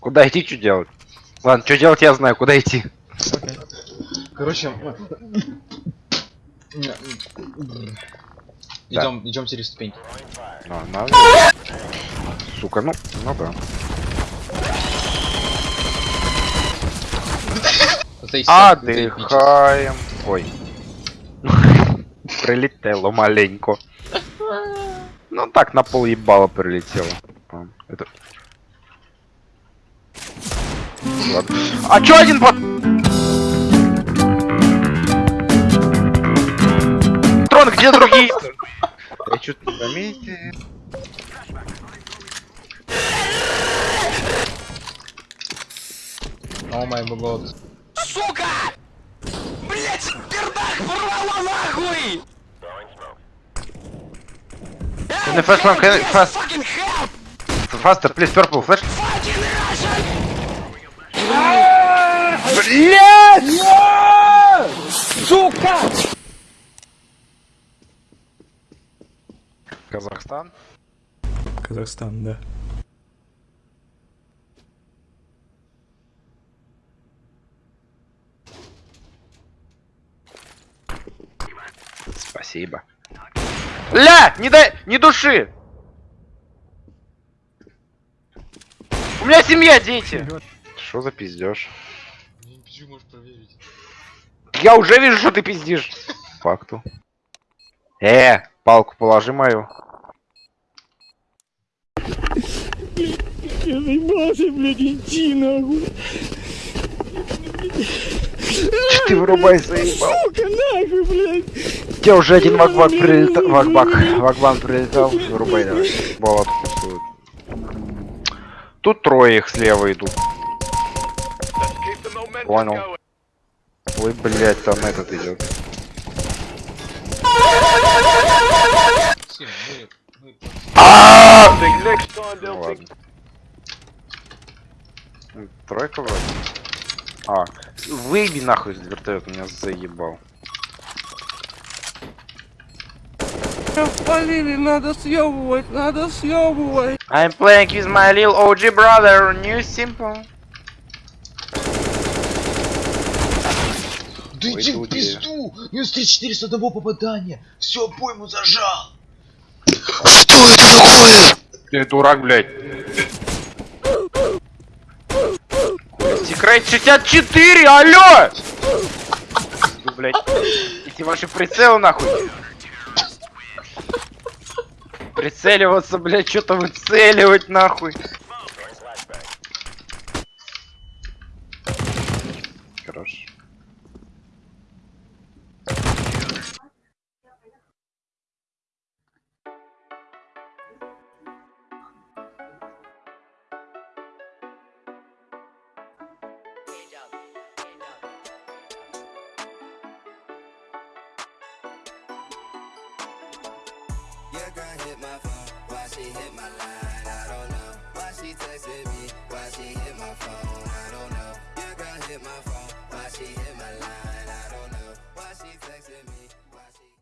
Куда идти, что делать? Ладно, что делать, я знаю, куда идти. Окей. Короче, идем, идем через ступеньки. А, надо. Сука, ну, ну да. Отдыхаем. Ой. Прилетело маленько. Ну так, на пол ебало прилетело. А, Это... Ладно. А чё один под... Трон, где другие? Я что-то не заметил. О май год. Сука! Блять, пердак порвало нахуй! One? Can you fast? Fucking help! Faster, please, purple, flash. Fucking Блять! Сука! Казахстан. Казахстан, да. Спасибо. Ля! Не дай! Не души! У меня семья, дети! Что за пиздеж? Не пизжи, можешь проверить. Я уже вижу, что ты пиздишь. Факту. Э, палку положи мою. Я заебался, блядь, идти нахуй. Че ты вырубай заебал? Сука, нахуй, блядь. Тебе уже один вакбак прилетал. Вакбак. Вакбан прилетал. Вырубай давай. Бол отпустует. Тут трое их слева идут. Понял. Ой, блять, там этот идет. А! Ну Тройка вроде. А, выеби нахуй из вертолета, меня заебал. Полили, надо съебывать, надо съебывать. I'm playing with my little OG brother, new simple. Да иди в пизду! Минус 34 с одного попадания! Все, пойму зажал! Ты дурак, блядь. Секрет 64, алло! Ну, блядь. Эти ваши прицелы нахуй. Прицеливаться, блядь, что-то выцеливать нахуй. Hit my phone, why she hit my line, I don't know. Why she texted me, why she hit my phone, I don't know. Your girl hit my phone, why she hit